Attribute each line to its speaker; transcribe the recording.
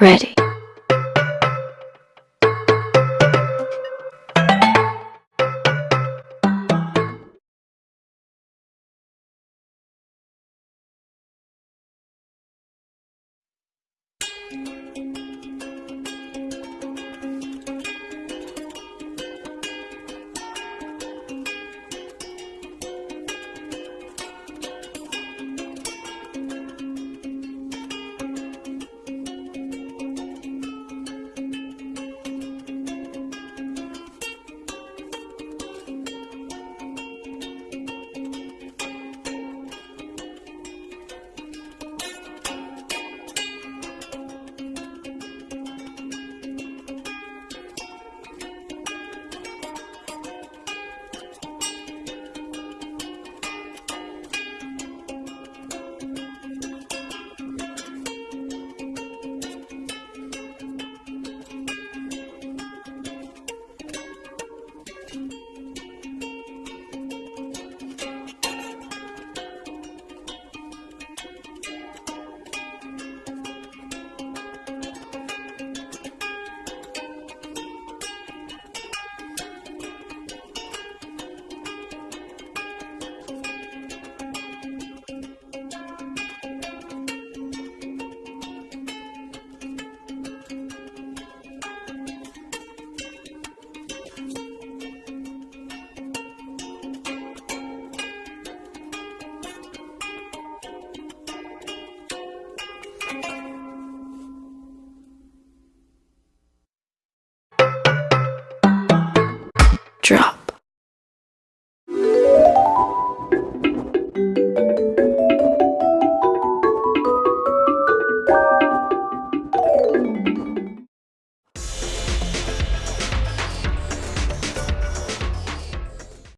Speaker 1: Ready. Drop.